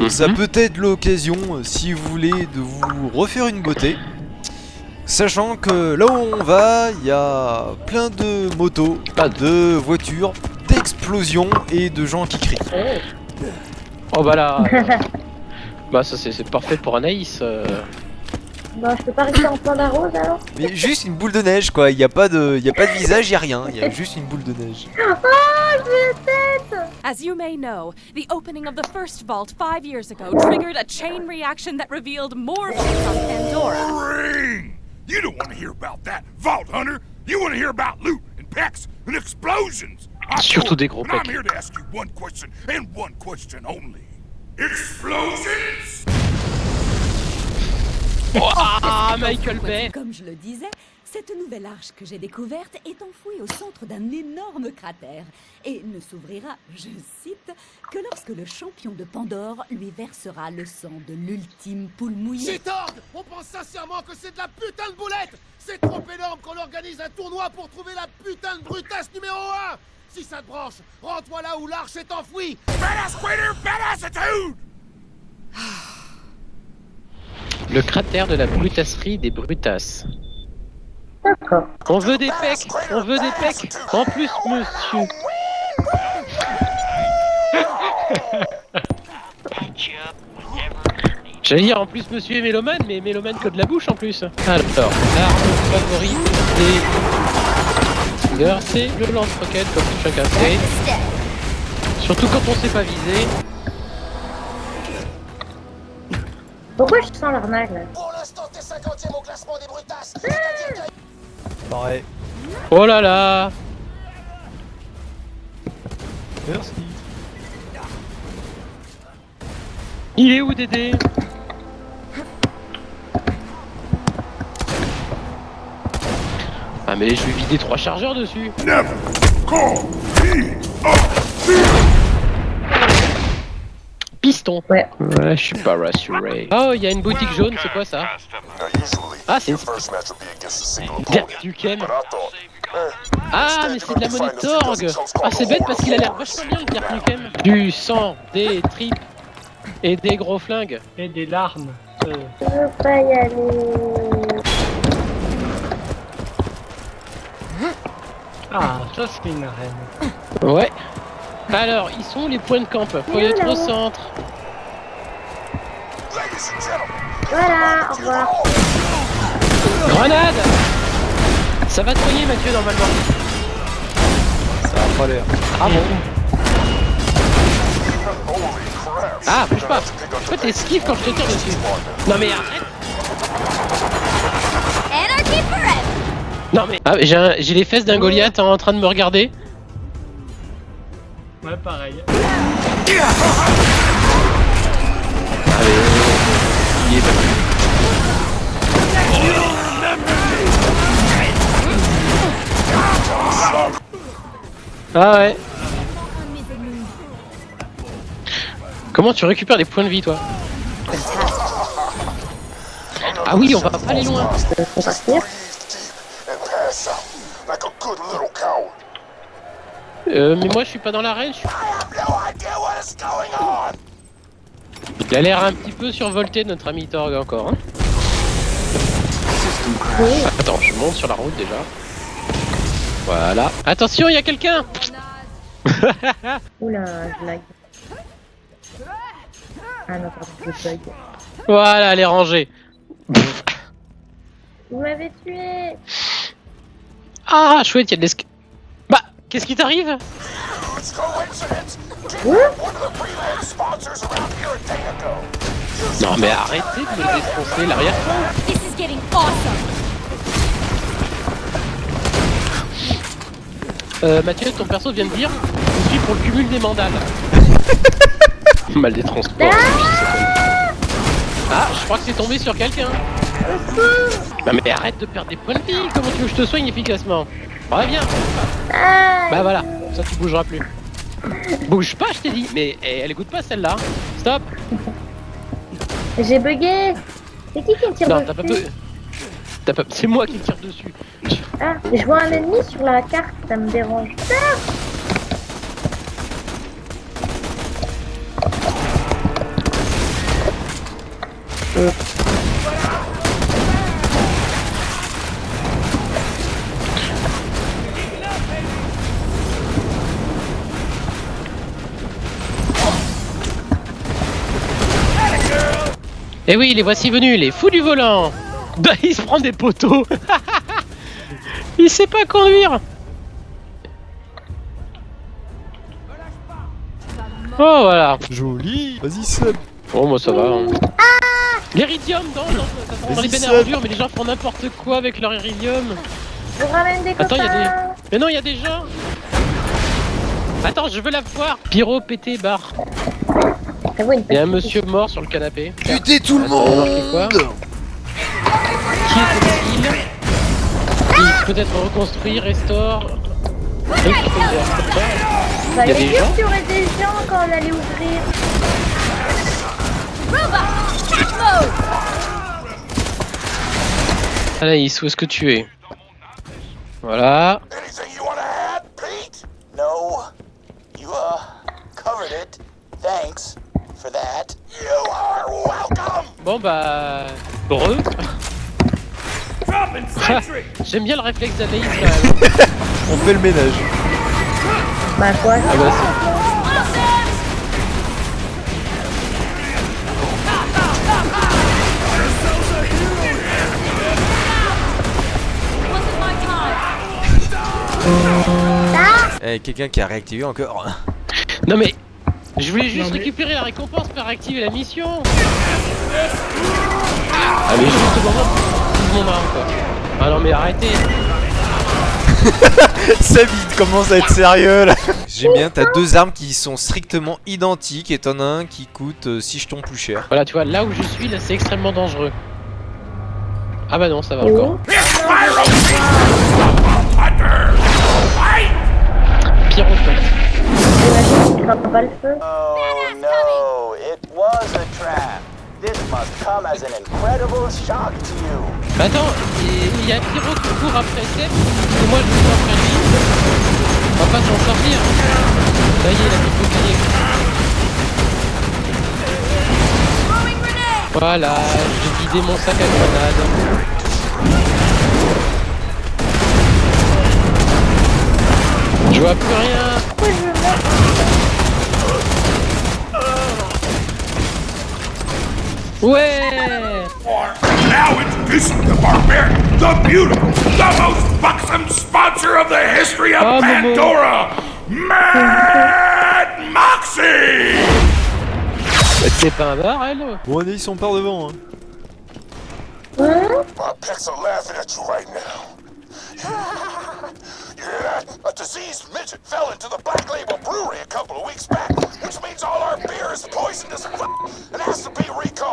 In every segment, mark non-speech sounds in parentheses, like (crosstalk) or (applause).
euh, ça Mhm. peut être l'occasion, euh, si vous voulez, de vous refaire une beauté. Sachant que là où on va, il y a plein de motos, Pas de voitures, d'explosions et de gens qui crient. Oh bah là. euh, (laughs) bah ça c'est c'est parfait pour Anaïs. euh. Bon, je peux pas rester en panda rose alors Mais juste une boule de neige quoi, il n'y a, pas de- il y a pas de visage, il n'y a rien, il y a juste une boule de neige. (laughs) As you may know, the opening of the first vault five years ago triggered a chain reaction that revealed more on Pandora. Ring! You don't want to hear about that, Vault Hunter. You want to hear about loot and packs and explosions. I'm Surtout des gros but I'm here to ask you one question and one question only. Explosions? Ah Michael Bay. Comme je le disais, cette nouvelle arche que j'ai découverte est enfouie au centre d'un énorme cratère et ne s'ouvrira, je cite, que lorsque le champion de Pandore lui versera le sang de l'ultime poule mouillée. Gitorg On pense sincèrement que c'est de la putain de boulette C'est trop énorme qu'on organise un tournoi pour trouver la putain de brutasse numéro 1 Si ça te branche, rends-toi là où l'arche est enfouie Badass quitter, badass attitude! Le cratère de la brutasserie des brutasses. D'accord. On veut des pecs, on veut des pecs. En plus monsieur. (laughs) J'allais dire en plus monsieur est mélomane, mais mélomane que de la bouche en plus. Alors, l'arme favorite des c'est le lance-roquette comme chacun sait. Surtout quand on sait pas viser. Pourquoi je sens l'arnaque là? Pour l'instant, t'es 50ème au classement des brutasses ah! Pareil. Oh là là Merci. Il est où Dédé? Ah mais je vais vider trois chargeurs dessus. 9, 4, 8, 8. Ouais. Ouais, je suis pas rassuré. Oh, il y a une boutique jaune, c'est quoi ça Ah, c'est une... Duquel Ah, mais c'est de la monnaie Torg Ah, c'est bête parce qu'il a l'air vachement bien, le Dirk Nukem. Du sang, des tripes et des gros flingues. Et des larmes. Euh. Je veux pas y aller. Ah, ça c'est une arène. Ouais. Alors, ils sont où les points de camp Faut y être au centre. Voilà, au revoir. Grenade Ça va te soigner Mathieu normalement. Ça a pas l'air. Ah bon? Ah, bouge pas Pourquoi t'esquives quand je te tire dessus Non mais arrête! Non mais... Ah, j'ai les fesses d'un Goliath en train de me regarder. Ouais, pareil. (laughs) Ah ouais. Comment tu récupères des points de vie toi Ah oui, on va pas aller loin. Euh, mais moi je suis pas dans l'arène, je suis... Il a l'air un petit peu survolté notre ami Torg encore. Hein Attends, je monte sur la route déjà. Voilà. Attention, il y a quelqu'un (laughs) Oula, je lag. Ah non, pardon, je bug. Voilà, elle est rangée. Vous m'avez tué Ah, chouette, il y a de l'esca... Bah, qu'est-ce qui t'arrive? Ago. Non mais arrêtez de me défoncer l'arrière. Euh, Mathieu, ton perso vient de dire Je suis pour le cumul des mandales. (laughs) Mal des transports. Ah, je crois que c'est tombé sur quelqu'un. Bah mais arrête de perdre des points de vie. Comment tu veux que je te soigne efficacement? Reviens. Ah Bah voilà, ça tu bougeras plus. Bouge pas, je t'ai dit. Mais eh, elle écoute pas celle-là. Stop. J'ai bugué C'est qui qui me tire Non, dessus C'est moi qui tire dessus. Ah, je vois un ennemi sur la carte, ça me dérange. Ah Euh. Et Eh oui, les voici venus, les fous du volant (laughs) il se prend des poteaux (laughs) Il sait pas conduire Oh, voilà Joli Vas-y, Seb Bon, moi ça va. Hein. L'iridium, sent dans Vas-y, les bennes mais les gens font n'importe quoi avec leur iridium. Je ramène des Attends, y a copains. Mais non, il y a des gens Attends, je veux la voir Pyro pété barre. Y a un monsieur mort sur le canapé. Butez tout le monde Qui était-il Il peut être reconstruit, restaure. Oui, qui peut le faire, comme ça. Vous y a avez des dit gens qu'il y aurait des gens quand on allait ouvrir. Anaïs, où est-ce que tu es? Voilà. Anything you wanna add, Pete? No. You, uh, covered it. Thanks for that. You are welcome! Bon bah... Heureux J'aime bien le réflexe d'Anaïs quand même. (laughs) On fait le ménage. Bah quoi Ah bah. Eh, quelqu'un qui a réactivé encore. Non mais... Je voulais juste récupérer la récompense pour réactiver la mission Ah mais juste au moment où je mon arme quoi Ah non mais arrêtez (laughs) Seb, il commence à être sérieux là. J'aime bien, t'as deux armes qui sont strictement identiques et t'en as un qui coûte 6 jetons plus cher. Voilà tu vois, là où je suis, là c'est extrêmement dangereux. Ah bah non, ça va encore. Le feu. Oh no, it was a trap. This must come as an incredible shock to you. Bah attends, il y a Pyro qui court après Seb, et moi je cours après lui. On va pas s'en sortir. Ça y est, la petite bouclier. Voilà, j'ai vidé mon sac à grenade. Je vois plus rien. Ouais Now introducing the barbarian, the beautiful, the most buxom sponsor of the history of Oh, Pandora, Mad Moxie! C'est pas un bar, elle Bon, Anaïs, on part devant. Hein. My pets are laughing at you right now. you hear that? A diseased midget fell into the Black Label Brewery a couple of weeks back, which means all our beer is poisonous as f- and has to be recalled.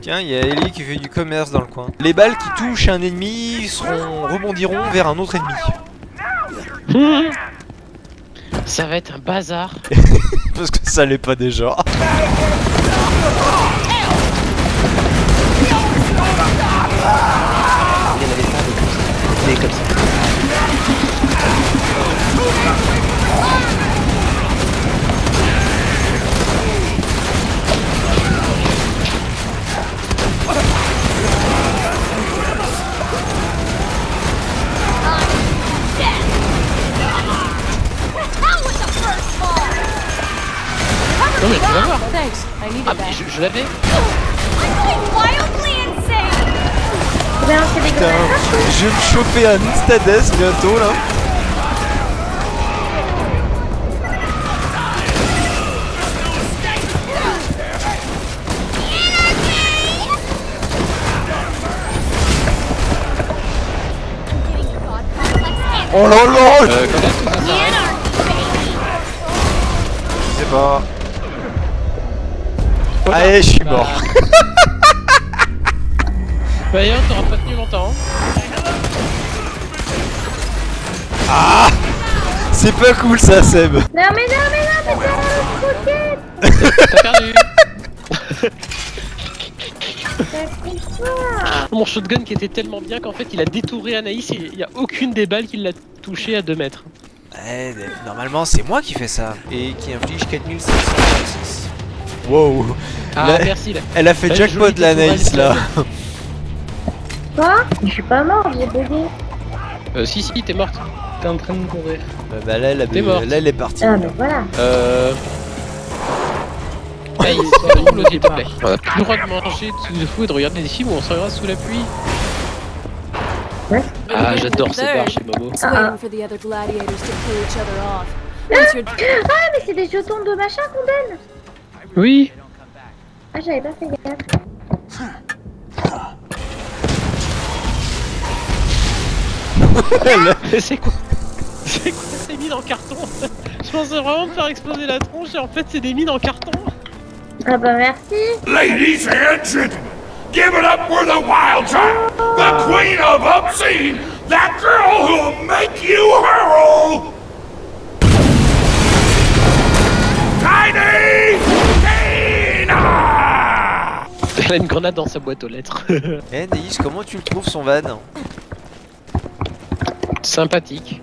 Tiens, il y a Ellie qui fait du commerce dans le coin. Les balles qui touchent un ennemi seront rebondiront vers un autre ennemi. (laughs) Ça va être un bazar. (laughs) Parce que ça l'est pas déjà. Il y en avait pas de comme ça. Voir. Thanks, I needed Ah mais je, je l'avais. Putain, je vais me choper un Instades bientôt là. Oh là là Euh, Je sais pas. Allez, je suis mort. (laughs) Bah d'ailleurs, t'auras pas tenu longtemps. C'est pas cool ça, Seb. Non mais non mais non mais c'est la T'as perdu. Mon shotgun qui était tellement bien qu'en fait il a détouré Anaïs et il y a aucune des balles qui l'a touché à 2 mètres. Eh, normalement, c'est moi qui fais ça. Et qui inflige 4536. Wow. Ah, Là- merci. Là. Elle a fait jackpot jolie l'Anaïs caporal. là. Quoi? Je suis pas mort, j'ai bugué. Euh, si, si, t'es morte. T'es en train de courir. Euh, bah là, elle a- là, elle est partie. Ah, mais voilà. Euh. Hey, de l'eau, s'il te plaît. On a plus le droit de manger sous le fou et de regarder des films où on se regarde sous la pluie. Ouais. Ah, j'adore cette barre chez Momo. Once you're Ah, mais c'est des jetons de machin qu'on donne Oui. Ah, j'avais pas fait gaffe. (laughs) c'est quoi C'est quoi ces mines en carton Je pensais vraiment me faire exploser la tronche et en fait c'est des mines en carton. Ah bah merci. Ladies and gentlemen, give it up for the wild child, the queen of obscene, that girl who'll make you hurl! Elle a une grenade dans sa boîte aux lettres. (laughs) Eh Naïs, comment tu le trouves son van Sympathique.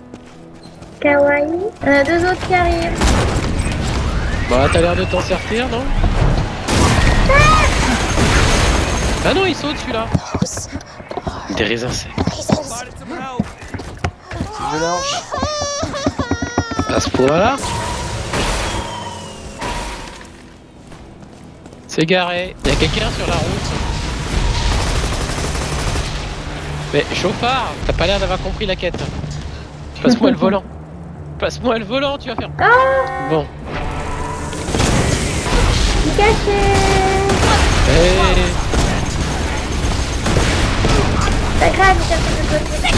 Kawaii. Il y en a deux autres qui arrivent. Bah t'as l'air de t'en sortir, non Ah non, il saute celui-là Des raisins secs. Je lâche. À ce point-là C'est garé. Y'a quelqu'un sur la route Mais chauffard, t'as pas l'air d'avoir compris la quête. Passe-moi le volant. Passe-moi le volant, tu vas faire. Bon. Je suis caché. Eh, grave, de côté.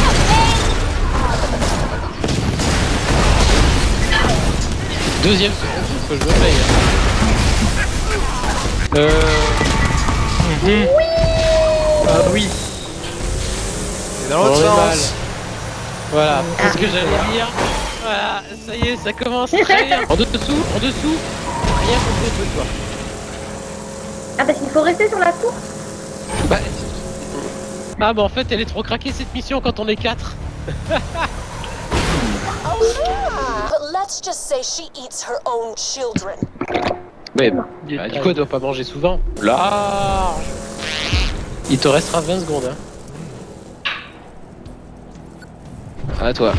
Deuxième seconde, faut que je me paye. Euh. Ah oui. Et dans l'autre sens. Voilà, c'est ce que j'allais dire. Voilà, ça y est, ça commence très bien. (laughs) En dessous, en dessous, rien contre de toi. Ah, parce qu'il faut rester sur la tour. Bah... Ah bah en fait elle est trop craquée cette mission quand on est 4 But (laughs) let's just say she eats her own children. Mais bah, bah, du coup, elle doit pas manger souvent. Large Il te restera 20 secondes. Hein. À toi.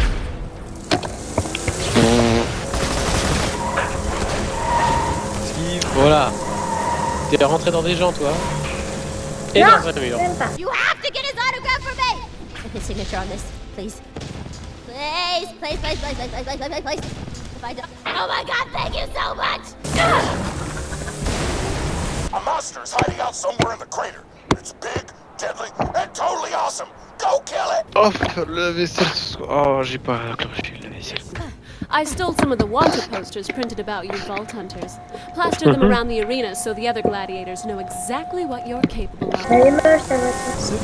Voilà. T'es rentré dans des gens, toi. Et non, dans un mur. You have to get his autograph for me. Put his signature on this, please. Please, please, please, please, please, please, please, please. If I don't... Oh my God! Thank you so much. (laughs) A monster is hiding out somewhere in the crater. It's big, deadly, and totally awesome. Go kill it! Oh le vaisselle. Oh j'ai pas clenché la vaisselle. I stole some of the wanted posters printed about you Vault Hunters. Plastered them mm-hmm. around the arena so the other gladiators know exactly what you're capable of. Elle est moche, ta voiture.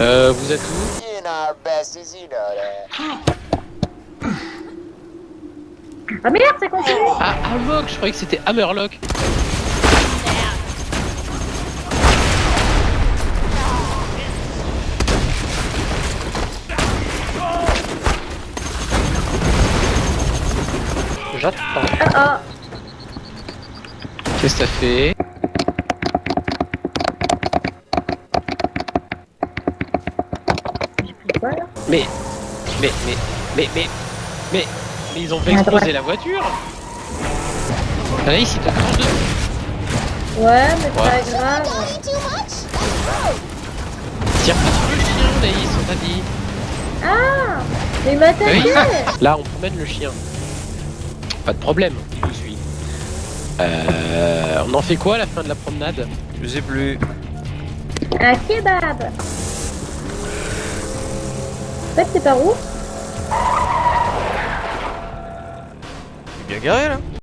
Euh vous êtes où You know our besties, you know that. Ah merde, ça continue. Ah Amok, je croyais que c'était Hammerlock. J'attends. Ah, ah. Qu'est-ce que t'as fait? Quoi, là? Mais, mais, mais, mais, mais, mais, mais ils ont fait exploser la voiture Anaïs, il te crache dessus Ouais, mais c'est Ouais. pas grave. Tire pas sur le chien, Anaïs, on t'a dit Ah Mais il m'a attaqué (laughs) Là, on promène le chien. Pas de problème, je vous suis. Euh, on en fait quoi à la fin de la promenade? Je sais plus. Un kebab En fait, c'est par où Il bien garé là.